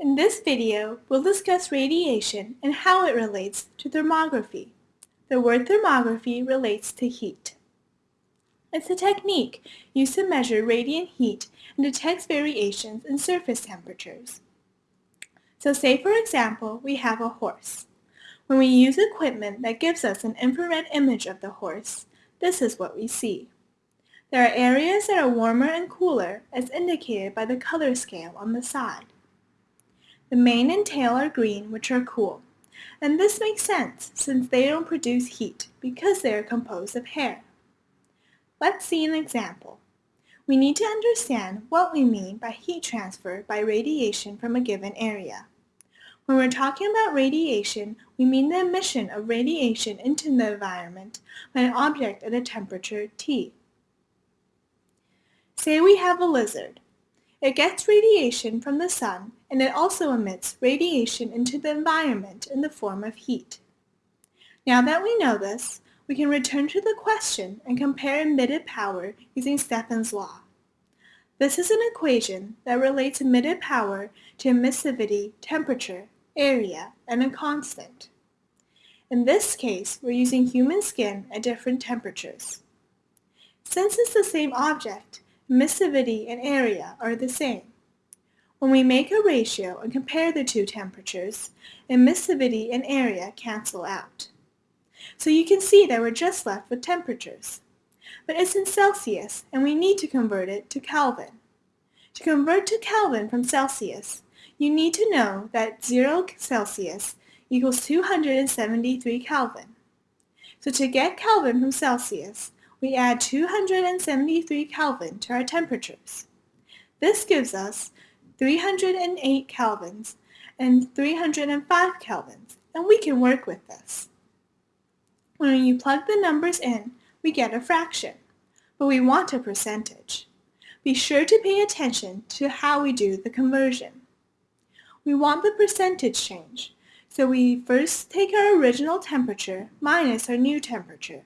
In this video, we'll discuss radiation and how it relates to thermography. The word thermography relates to heat. It's a technique used to measure radiant heat and detects variations in surface temperatures. So say for example, we have a horse. When we use equipment that gives us an infrared image of the horse, this is what we see. There are areas that are warmer and cooler as indicated by the color scale on the side. The mane and tail are green, which are cool. And this makes sense since they don't produce heat because they are composed of hair. Let's see an example. We need to understand what we mean by heat transfer by radiation from a given area. When we're talking about radiation, we mean the emission of radiation into the environment by an object at a temperature T. Say we have a lizard. It gets radiation from the sun and it also emits radiation into the environment in the form of heat. Now that we know this, we can return to the question and compare emitted power using Stefan's law. This is an equation that relates emitted power to emissivity, temperature, area, and a constant. In this case, we're using human skin at different temperatures. Since it's the same object, emissivity and area are the same. When we make a ratio and compare the two temperatures, emissivity and area cancel out. So you can see that we're just left with temperatures. But it's in Celsius, and we need to convert it to Kelvin. To convert to Kelvin from Celsius, you need to know that 0 Celsius equals 273 Kelvin. So to get Kelvin from Celsius, we add 273 Kelvin to our temperatures. This gives us 308 kelvins and 305 kelvins, and we can work with this. When you plug the numbers in, we get a fraction, but we want a percentage. Be sure to pay attention to how we do the conversion. We want the percentage change, so we first take our original temperature minus our new temperature,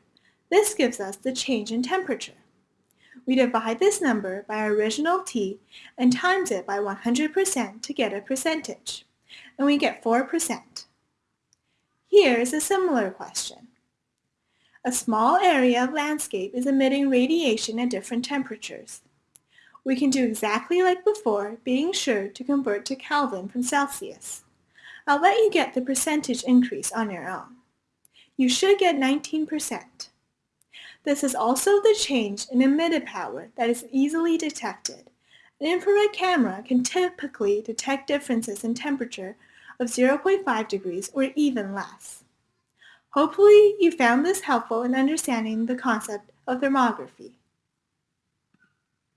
this gives us the change in temperature. We divide this number by our original t and times it by 100% to get a percentage, and we get 4%. Here is a similar question. A small area of landscape is emitting radiation at different temperatures. We can do exactly like before, being sure to convert to Kelvin from Celsius. I'll let you get the percentage increase on your own. You should get 19%. This is also the change in emitted power that is easily detected. An infrared camera can typically detect differences in temperature of 0.5 degrees or even less. Hopefully you found this helpful in understanding the concept of thermography.